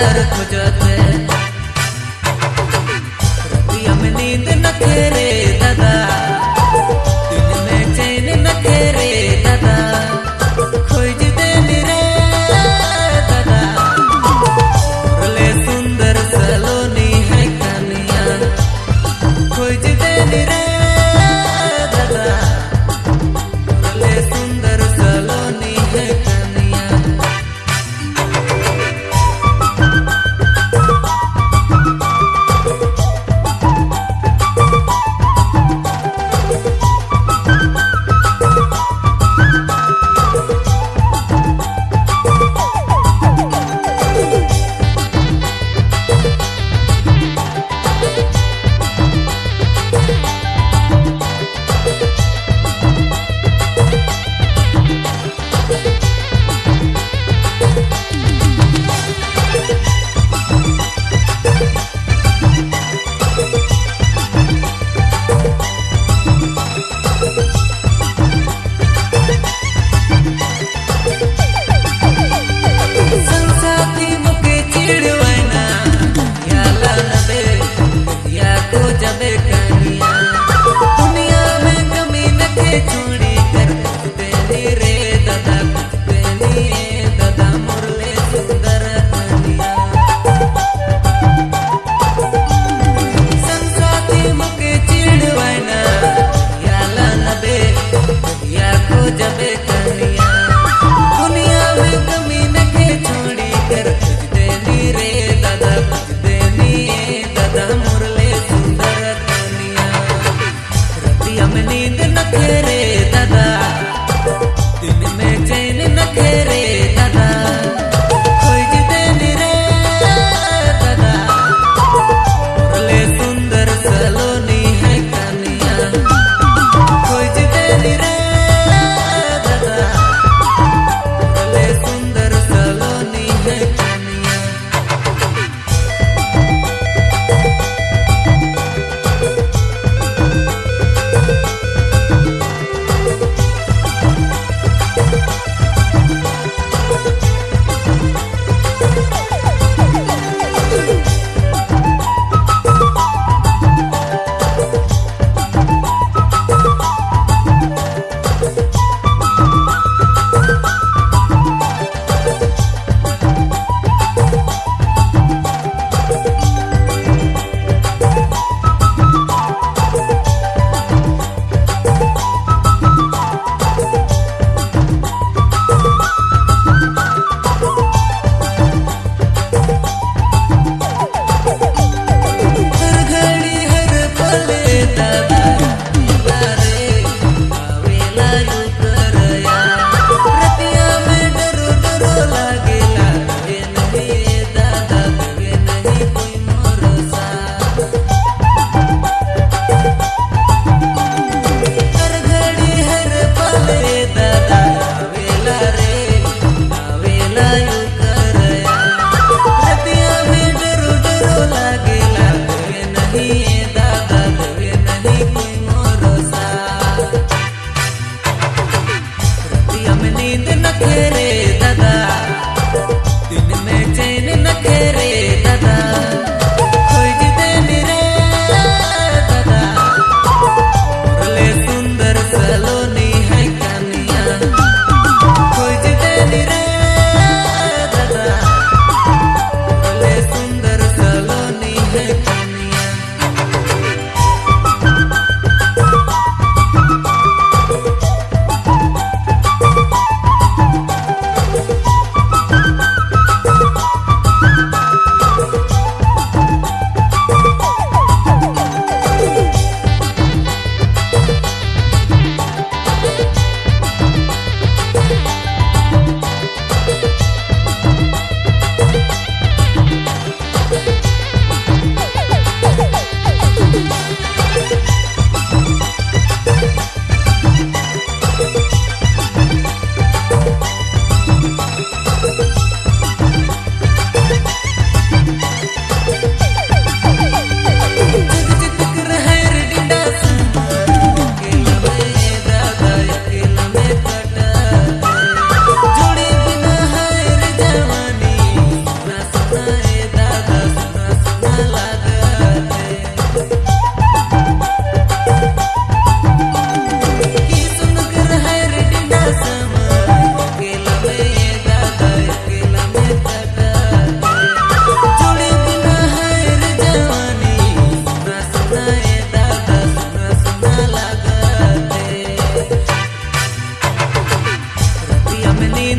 खुजत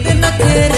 de no querer